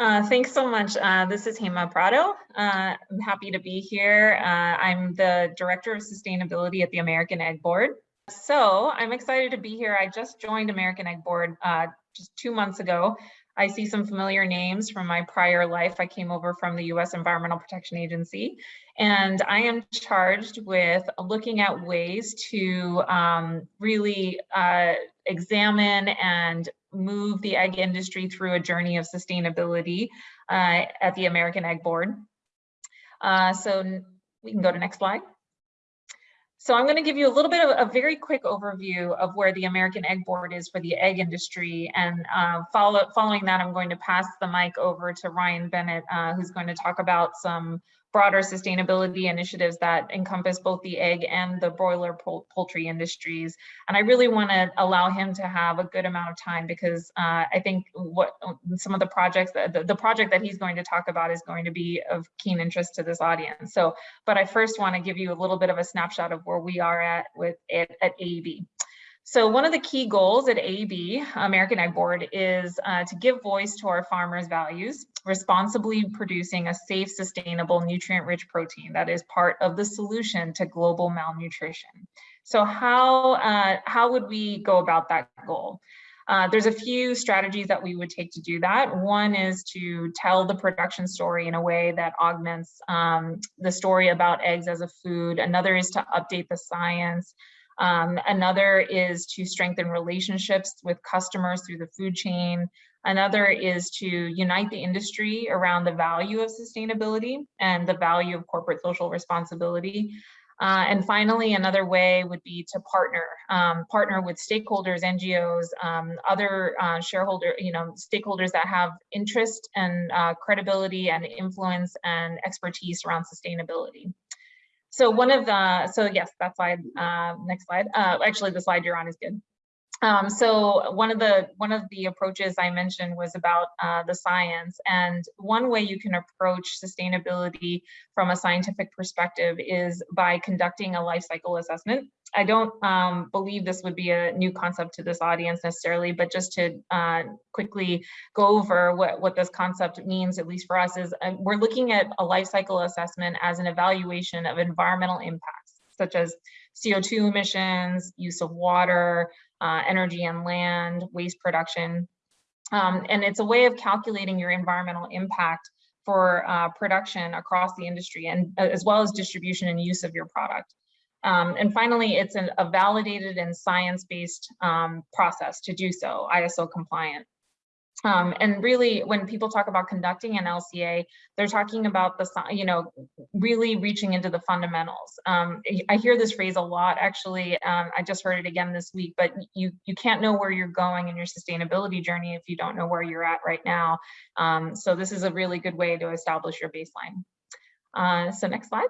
Uh, thanks so much. Uh, this is Hema Prado. Uh, I'm happy to be here. Uh, I'm the Director of Sustainability at the American Egg Board. So I'm excited to be here. I just joined American Egg Board uh, just two months ago. I see some familiar names from my prior life. I came over from the US Environmental Protection Agency, and I am charged with looking at ways to um, really uh, examine and move the egg industry through a journey of sustainability uh, at the American Egg Board. Uh, so we can go to next slide. So I'm going to give you a little bit of a very quick overview of where the American Egg Board is for the egg industry. And uh, follow, following that, I'm going to pass the mic over to Ryan Bennett, uh, who's going to talk about some broader sustainability initiatives that encompass both the egg and the broiler poultry industries. And I really want to allow him to have a good amount of time because uh, I think what some of the projects, that, the, the project that he's going to talk about is going to be of keen interest to this audience. So, but I first want to give you a little bit of a snapshot of where we are at with it at AEB. So one of the key goals at AB, American Egg Board, is uh, to give voice to our farmers' values, responsibly producing a safe, sustainable, nutrient-rich protein that is part of the solution to global malnutrition. So how, uh, how would we go about that goal? Uh, there's a few strategies that we would take to do that. One is to tell the production story in a way that augments um, the story about eggs as a food. Another is to update the science. Um, another is to strengthen relationships with customers through the food chain. Another is to unite the industry around the value of sustainability and the value of corporate social responsibility. Uh, and finally, another way would be to partner, um, partner with stakeholders, NGOs, um, other uh, shareholder, you know, stakeholders that have interest and uh, credibility and influence and expertise around sustainability. So one of the, so yes, that slide, uh, next slide. Uh, actually, the slide you're on is good. Um, so one of the one of the approaches I mentioned was about uh, the science, and one way you can approach sustainability from a scientific perspective is by conducting a life cycle assessment. I don't um, believe this would be a new concept to this audience necessarily, but just to uh, quickly go over what, what this concept means, at least for us, is uh, we're looking at a life cycle assessment as an evaluation of environmental impacts, such as CO2 emissions, use of water, uh, energy and land, waste production. Um, and it's a way of calculating your environmental impact for uh, production across the industry and uh, as well as distribution and use of your product. Um, and finally, it's an, a validated and science-based um, process to do so, ISO compliant. Um, and really, when people talk about conducting an LCA, they're talking about the, you know, really reaching into the fundamentals. Um, I hear this phrase a lot, actually, um, I just heard it again this week, but you, you can't know where you're going in your sustainability journey if you don't know where you're at right now. Um, so this is a really good way to establish your baseline. Uh, so next slide.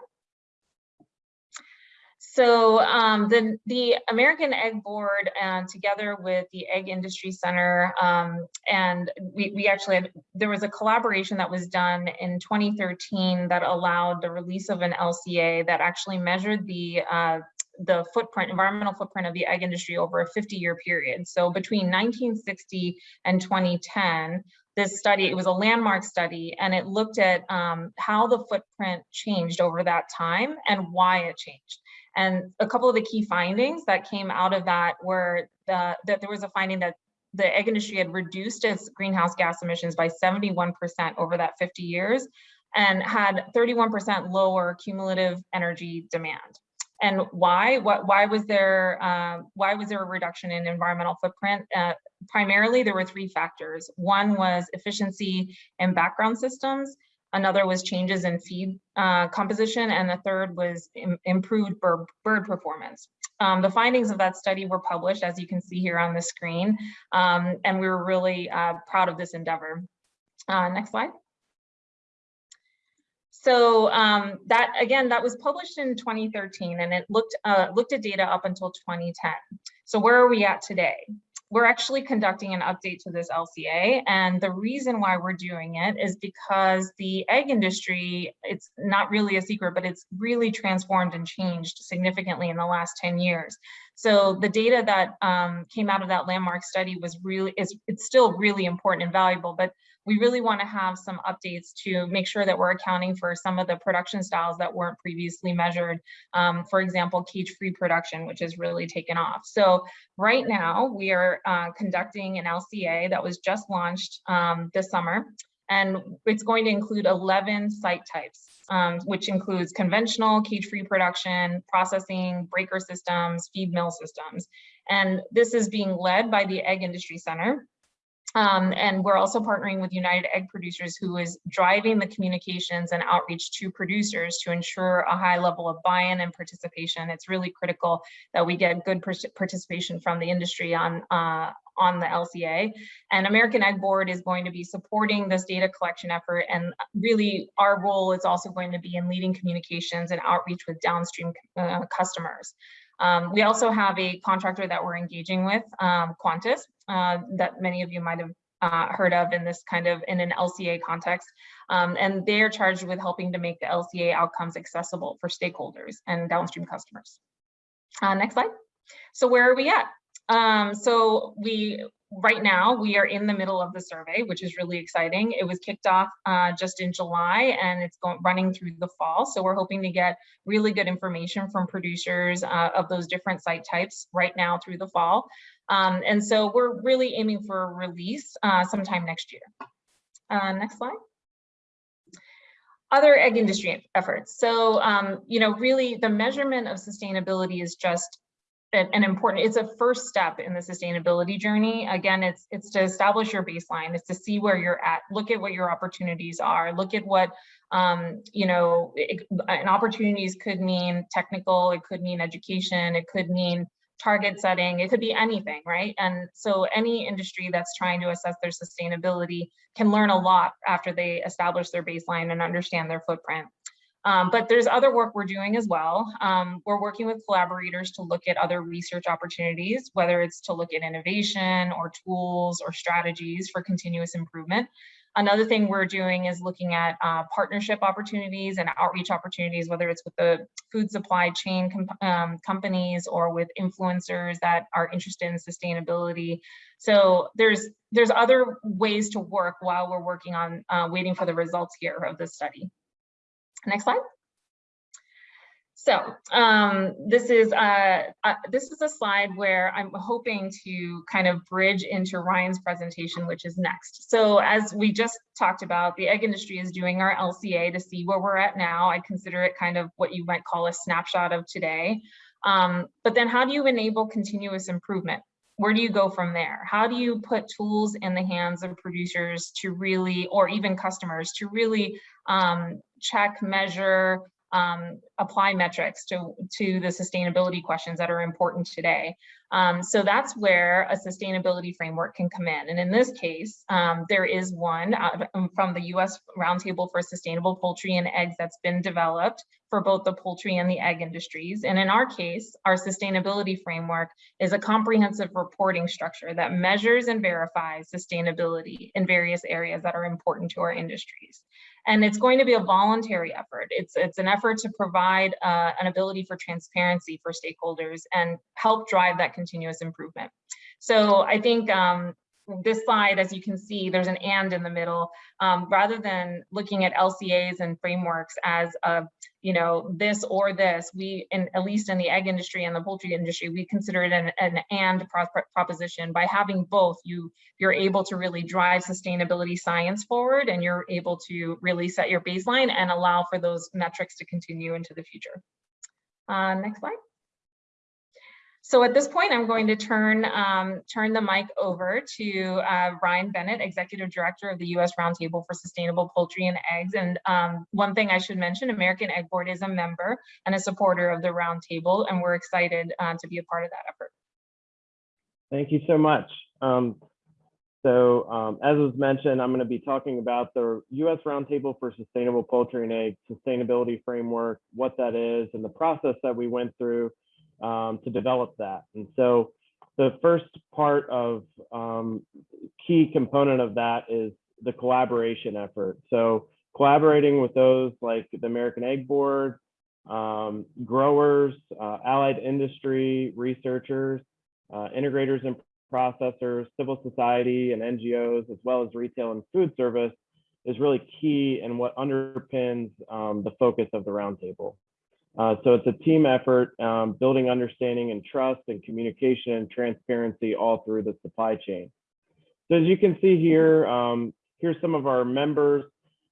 So um, the, the American Egg Board and together with the Egg Industry Center, um, and we, we actually had, there was a collaboration that was done in 2013 that allowed the release of an LCA that actually measured the uh, the footprint, environmental footprint of the egg industry over a 50 year period. So between 1960 and 2010, this study, it was a landmark study, and it looked at um, how the footprint changed over that time and why it changed. And a couple of the key findings that came out of that were the, that there was a finding that the egg industry had reduced its greenhouse gas emissions by 71% over that 50 years and had 31% lower cumulative energy demand. And why? What? Why was there? Uh, why was there a reduction in environmental footprint? Uh, primarily, there were three factors. One was efficiency in background systems. Another was changes in feed uh, composition, and the third was Im improved bird, bird performance. Um, the findings of that study were published, as you can see here on the screen, um, and we were really uh, proud of this endeavor. Uh, next slide. So um, that again, that was published in 2013, and it looked uh, looked at data up until 2010. So where are we at today? We're actually conducting an update to this LCA. And the reason why we're doing it is because the egg industry, it's not really a secret, but it's really transformed and changed significantly in the last 10 years. So the data that um, came out of that landmark study was really, is, it's still really important and valuable, but we really want to have some updates to make sure that we're accounting for some of the production styles that weren't previously measured. Um, for example, cage-free production, which has really taken off. So right now we are uh, conducting an LCA that was just launched um, this summer and it's going to include 11 site types, um, which includes conventional cage-free production, processing, breaker systems, feed mill systems. And this is being led by the Egg Industry Center. Um, and we're also partnering with United Egg Producers who is driving the communications and outreach to producers to ensure a high level of buy-in and participation. It's really critical that we get good participation from the industry on, uh, on the LCA. And American Egg Board is going to be supporting this data collection effort. And really our role is also going to be in leading communications and outreach with downstream uh, customers. Um, we also have a contractor that we're engaging with, um, Quantis, uh, that many of you might have uh, heard of in this kind of in an LCA context. Um, and they're charged with helping to make the LCA outcomes accessible for stakeholders and downstream customers. Uh, next slide. So where are we at? Um, so we right now we are in the middle of the survey, which is really exciting. It was kicked off uh, just in July and it's going running through the fall. So we're hoping to get really good information from producers uh, of those different site types right now through the fall. Um, and so we're really aiming for release uh, sometime next year. Uh, next slide other egg industry efforts. So, um, you know, really the measurement of sustainability is just an important it's a first step in the sustainability journey. Again it's it's to establish your baseline. It's to see where you're at. Look at what your opportunities are. Look at what um, you know it, and opportunities could mean technical it could mean education it could mean target setting it could be anything right? And so any industry that's trying to assess their sustainability can learn a lot after they establish their baseline and understand their footprint um, but there's other work we're doing as well. Um, we're working with collaborators to look at other research opportunities, whether it's to look at innovation or tools or strategies for continuous improvement. Another thing we're doing is looking at uh, partnership opportunities and outreach opportunities, whether it's with the food supply chain com um, companies or with influencers that are interested in sustainability. So there's there's other ways to work while we're working on uh, waiting for the results here of this study. Next slide. So um, this is uh, uh, this is a slide where I'm hoping to kind of bridge into Ryan's presentation, which is next. So as we just talked about, the egg industry is doing our LCA to see where we're at now. I consider it kind of what you might call a snapshot of today. Um, but then how do you enable continuous improvement? Where do you go from there? How do you put tools in the hands of producers to really, or even customers to really um, check, measure, um, apply metrics to, to the sustainability questions that are important today. Um, so that's where a sustainability framework can come in. And in this case, um, there is one um, from the US Roundtable for Sustainable Poultry and Eggs that's been developed for both the poultry and the egg industries. And in our case, our sustainability framework is a comprehensive reporting structure that measures and verifies sustainability in various areas that are important to our industries. And it's going to be a voluntary effort. It's, it's an effort to provide uh, an ability for transparency for stakeholders and help drive that continuous improvement. So I think um, this slide, as you can see, there's an and in the middle. Um, rather than looking at LCAs and frameworks as a, you know, this or this, we, in, at least in the egg industry and the poultry industry, we consider it an, an and pro proposition. By having both, you, you're able to really drive sustainability science forward and you're able to really set your baseline and allow for those metrics to continue into the future. Uh, next slide. So at this point, I'm going to turn, um, turn the mic over to uh, Ryan Bennett, Executive Director of the U.S. Roundtable for Sustainable Poultry and Eggs. And um, one thing I should mention, American Egg Board is a member and a supporter of the Roundtable, and we're excited uh, to be a part of that effort. Thank you so much. Um, so um, as was mentioned, I'm going to be talking about the U.S. Roundtable for Sustainable Poultry and Eggs Sustainability Framework, what that is, and the process that we went through um, to develop that. And so the first part of um, key component of that is the collaboration effort. So collaborating with those like the American Egg Board, um, growers, uh, allied industry, researchers, uh, integrators and processors, civil society, and NGOs, as well as retail and food service, is really key and what underpins um, the focus of the roundtable. Uh, so it's a team effort, um, building understanding and trust and communication and transparency all through the supply chain. So as you can see here, um, here's some of our members.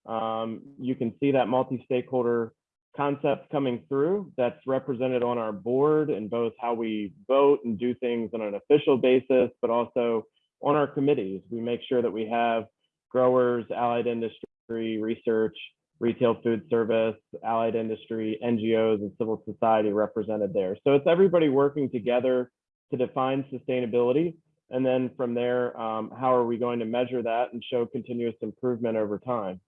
Um, you can see that multi-stakeholder concept coming through that's represented on our board and both how we vote and do things on an official basis, but also on our committees. We make sure that we have growers, allied industry, research, retail food service, allied industry, NGOs, and civil society represented there. So it's everybody working together to define sustainability. And then from there, um, how are we going to measure that and show continuous improvement over time?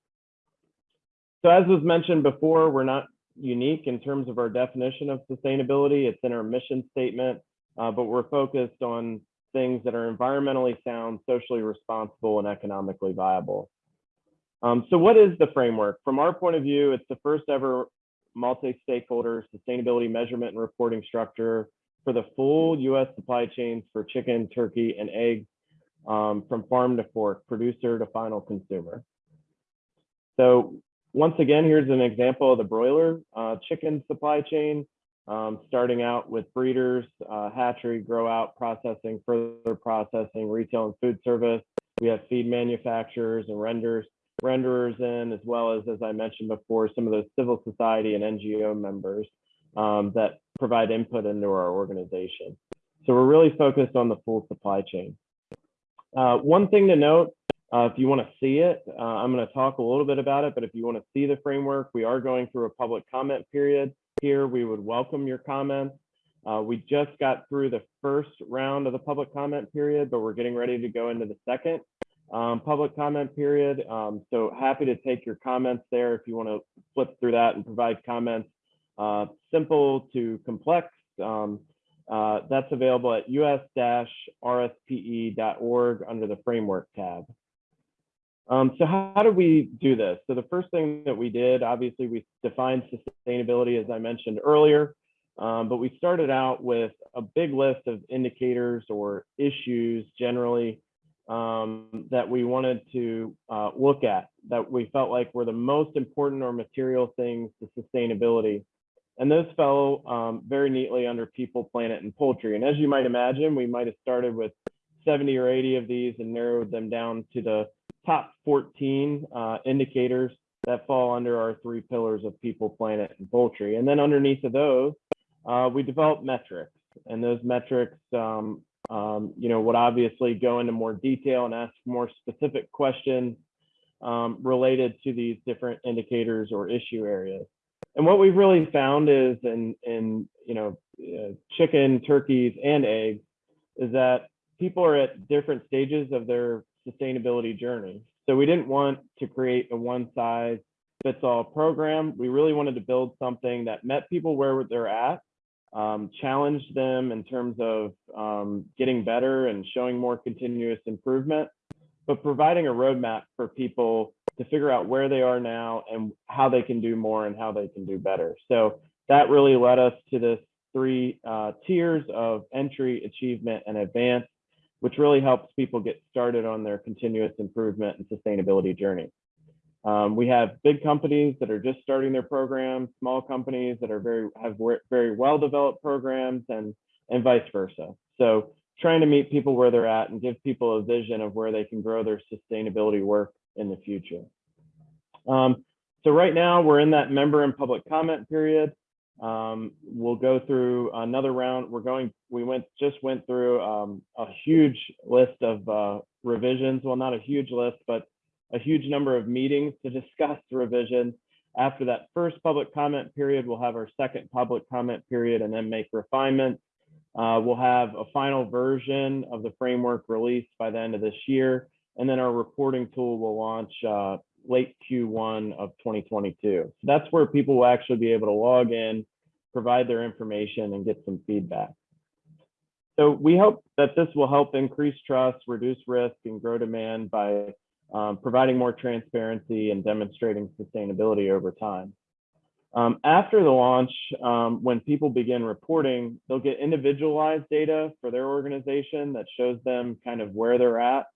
So as was mentioned before, we're not unique in terms of our definition of sustainability. It's in our mission statement, uh, but we're focused on things that are environmentally sound, socially responsible, and economically viable. Um, so what is the framework? From our point of view, it's the first ever multi-stakeholder sustainability measurement and reporting structure for the full US supply chains for chicken, turkey, and eggs um, from farm to fork, producer to final consumer. So once again, here's an example of the broiler uh, chicken supply chain, um, starting out with breeders, uh, hatchery, grow out, processing, further processing, retail and food service. We have feed manufacturers and renders, renderers in, as well as, as I mentioned before, some of those civil society and NGO members um, that provide input into our organization. So we're really focused on the full supply chain. Uh, one thing to note, uh, if you want to see it, uh, I'm going to talk a little bit about it, but if you want to see the framework, we are going through a public comment period here. We would welcome your comments. Uh, we just got through the first round of the public comment period, but we're getting ready to go into the second um, public comment period. Um, so happy to take your comments there if you want to flip through that and provide comments. Uh, simple to complex. Um, uh, that's available at us-rspe.org under the framework tab. Um, so how, how do we do this? So the first thing that we did, obviously we defined sustainability as I mentioned earlier, um, but we started out with a big list of indicators or issues generally um, that we wanted to uh, look at that we felt like were the most important or material things to sustainability. And those fell um, very neatly under people, planet, and poultry. And as you might imagine, we might have started with 70 or 80 of these and narrowed them down to the top 14 uh, indicators that fall under our three pillars of people, planet, and poultry. And then underneath of those, uh, we developed metrics. And those metrics, um, um, you know, would obviously go into more detail and ask more specific questions um, related to these different indicators or issue areas. And what we've really found is in, in you know, uh, chicken, turkeys, and eggs, is that people are at different stages of their sustainability journey. So we didn't want to create a one size fits all program. We really wanted to build something that met people where they're at, um, challenged them in terms of um, getting better and showing more continuous improvement, but providing a roadmap for people to figure out where they are now and how they can do more and how they can do better. So that really led us to this three uh, tiers of entry, achievement, and advance, which really helps people get started on their continuous improvement and sustainability journey. Um, we have big companies that are just starting their programs, small companies that are very have very well developed programs, and and vice versa. So trying to meet people where they're at and give people a vision of where they can grow their sustainability work in the future. Um, so right now we're in that member and public comment period. Um, we'll go through another round. We're going, we went, just went through um, a huge list of uh, revisions. Well, not a huge list, but a huge number of meetings to discuss revisions. After that first public comment period, we'll have our second public comment period and then make refinements. Uh, we'll have a final version of the framework released by the end of this year. And then our reporting tool will launch uh, late Q1 of 2022. So that's where people will actually be able to log in, provide their information and get some feedback. So we hope that this will help increase trust, reduce risk, and grow demand by um, providing more transparency and demonstrating sustainability over time. Um, after the launch, um, when people begin reporting, they'll get individualized data for their organization that shows them kind of where they're at,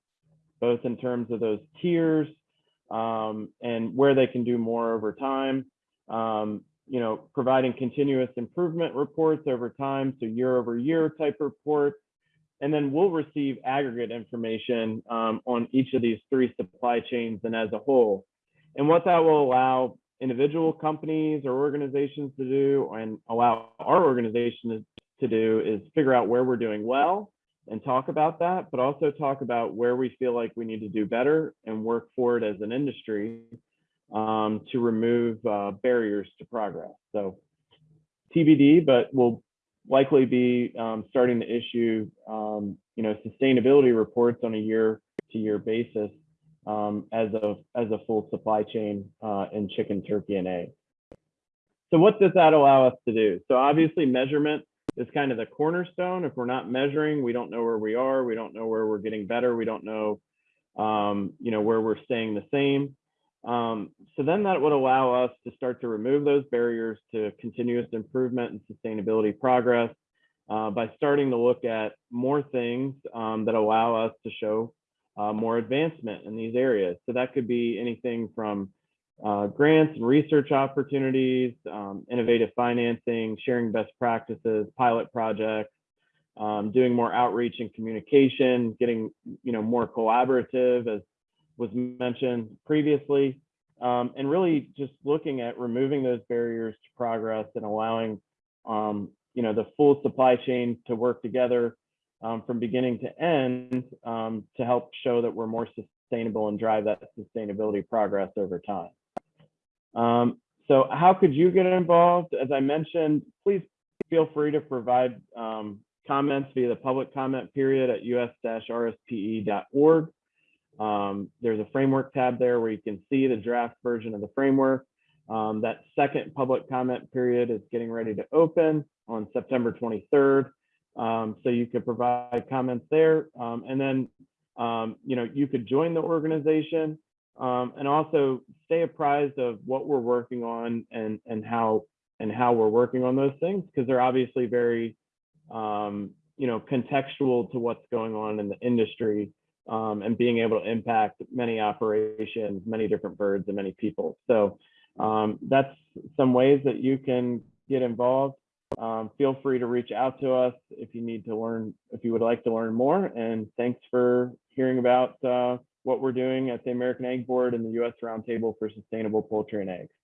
both in terms of those tiers um, and where they can do more over time. Um, you know, providing continuous improvement reports over time, so year over year type reports. And then we'll receive aggregate information um, on each of these three supply chains and as a whole. And what that will allow individual companies or organizations to do and allow our organization to, do is figure out where we're doing well and talk about that, but also talk about where we feel like we need to do better and work forward as an industry um, to remove uh, barriers to progress. So TBD, but we'll likely be um, starting to issue, um, you know, sustainability reports on a year-to-year basis um, as a as a full supply chain uh, in chicken, turkey, and eggs. So what does that allow us to do? So obviously measurement is kind of the cornerstone. If we're not measuring, we don't know where we are. We don't know where we're getting better. We don't know, um, you know, where we're staying the same. Um, so then that would allow us to start to remove those barriers to continuous improvement and sustainability progress uh, by starting to look at more things um, that allow us to show uh, more advancement in these areas. So that could be anything from uh, grants and research opportunities, um, innovative financing, sharing best practices, pilot projects, um, doing more outreach and communication, getting you know more collaborative as was mentioned previously, um, and really just looking at removing those barriers to progress and allowing um, you know the full supply chain to work together um, from beginning to end um, to help show that we're more sustainable and drive that sustainability progress over time. Um, so how could you get involved? As I mentioned, please feel free to provide um, comments via the public comment period at us-rspe.org. Um, there's a framework tab there where you can see the draft version of the framework. Um, that second public comment period is getting ready to open on September 23rd. Um, so you could provide comments there. Um, and then, um, you know, you could join the organization um, and also stay apprised of what we're working on and, and how and how we're working on those things because they're obviously very, you know, contextual to what's going on in the industry um, and being able to impact many operations, many different birds and many people. So that's some ways that you can get involved um, feel free to reach out to us if you need to learn, if you would like to learn more. And thanks for hearing about uh, what we're doing at the American Egg Board and the U.S. Roundtable for Sustainable Poultry and Eggs.